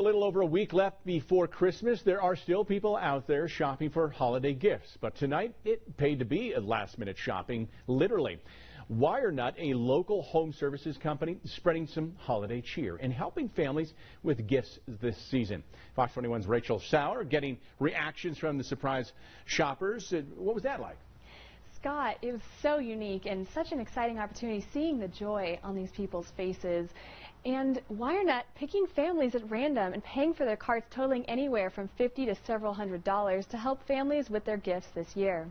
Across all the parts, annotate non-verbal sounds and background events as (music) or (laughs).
A little over a week left before Christmas. There are still people out there shopping for holiday gifts. But tonight, it paid to be a last minute shopping, literally. WireNut, a local home services company, spreading some holiday cheer and helping families with gifts this season. Fox 21's Rachel Sauer getting reactions from the surprise shoppers. What was that like? Scott, it was so unique and such an exciting opportunity seeing the joy on these people's faces. And WireNut picking families at random and paying for their carts totaling anywhere from 50 to several hundred dollars to help families with their gifts this year.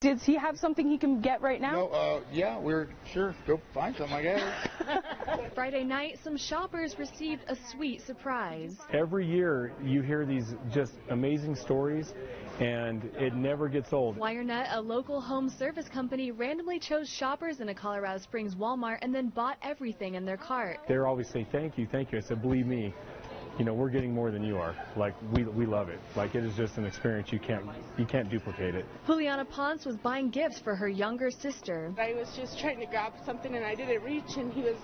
Does he have something he can get right now? No, uh, yeah, we're sure go find something, I guess. (laughs) Friday night, some shoppers received a sweet surprise. Every year you hear these just amazing stories and it never gets old. WireNut, a local home service company, randomly chose shoppers in a Colorado Springs Walmart and then bought everything in their cart. They always say, thank you, thank you. I said, believe me, you know, we're getting more than you are. Like we we love it. Like it is just an experience you can't you can't duplicate it. Juliana Ponce was buying gifts for her younger sister. I was just trying to grab something and I didn't reach and he was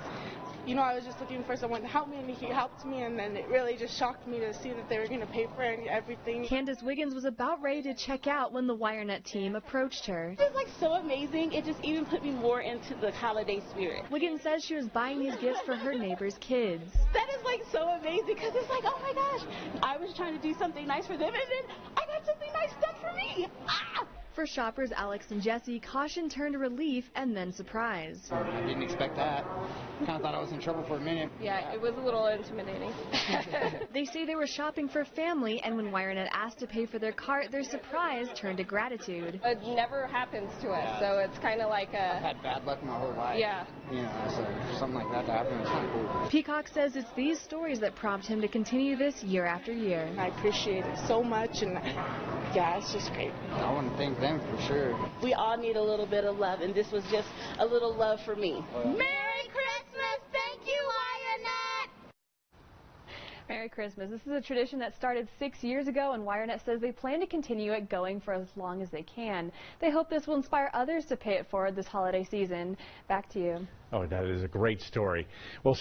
you know, I was just looking for someone to help me, and he helped me, and then it really just shocked me to see that they were going to pay for everything. Candace Wiggins was about ready to check out when the WireNut team approached her. It was like so amazing. It just even put me more into the holiday spirit. Wiggins says she was buying these gifts for her neighbor's kids. That is like so amazing because it's like, oh my gosh, I was trying to do something nice for them, and then I got something nice done for me. Ah! For shoppers Alex and Jesse, caution turned to relief and then surprise. I didn't expect that. Kind of thought I was in trouble for a minute. Yeah, it was a little intimidating. (laughs) they say they were shopping for family, and when WireNut asked to pay for their cart, their surprise turned to gratitude. It never happens to us, so it's kind of like a. I've had bad luck my whole life. Yeah. You know, so something like that to happen is kind of cool. Peacock says it's these stories that prompt him to continue this year after year. I appreciate it so much, and yeah, it's just great. I want to thank them for sure. We all need a little bit of love, and this was just a little love for me. Merry Christmas! Thank you, WireNut! Merry Christmas. This is a tradition that started six years ago, and WireNut says they plan to continue it going for as long as they can. They hope this will inspire others to pay it forward this holiday season. Back to you. Oh, that is a great story. Well.